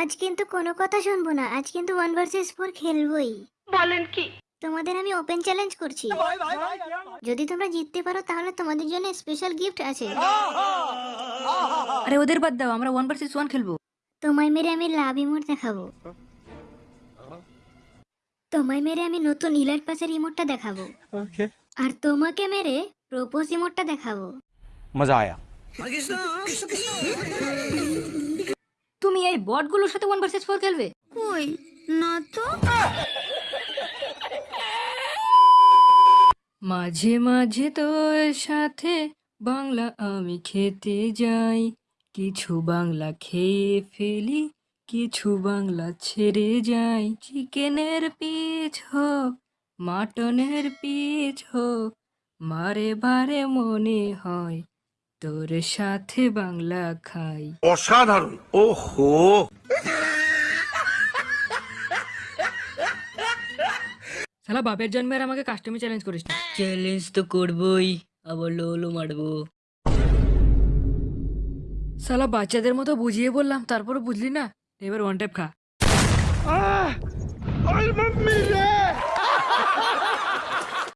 আজ কিন্তু কোনো কথা শুনব না। আজ কিন্তু ওয়ান ভার্সেস ফোর খেলবোই। বলেন কি? তোমাদের আমি ওপেন চ্যালেঞ্জ করছি। যদি তোমরা জিততে পারো তাহলে তোমাদের জন্য স্পেশাল গিফট আছে। আরে ওদের বাদ দাও আমরা ওয়ান ভার্সেস ওয়ান খেলব। তোমায় মেরে আমি লাভ ইমোট দেখাবো। তোমায় মেরে আমি নতুন ইলার পাসের ইমোটটা দেখাবো। আর তোমাকে মেরে প্রপোজ ইমোটটা দেখাবো। মজা আয়া। এই বটগুলোর সাথে ওয়ান ভার্সেস ফোর খেলবে। কই? না তো। মাঝে মাঝে তোর সাথে বাংলা আমি খেতে যাই। কিছু বাংলা খেয়ে ফেলি কিছু বাংলা ছেড়ে যাই। চিকেনের পিচ হোক মাটনের পিচ হোক মারে বারে মনে হয় তোর সাথে বাংলা খাই। অসাধারণ। ও হো শালা বাপের জন্মের আমাকে কাস্টমি চ্যালেঞ্জ করিস না। চ্যালেঞ্জ তো করবই। আবার লোলো মারবো। শালা বাচ্চাদের মতো বুঝিয়ে বললাম তারপরে বুঝলি না? এবার ওয়ান টাইপ খা। আহ! ওই মাম্মি!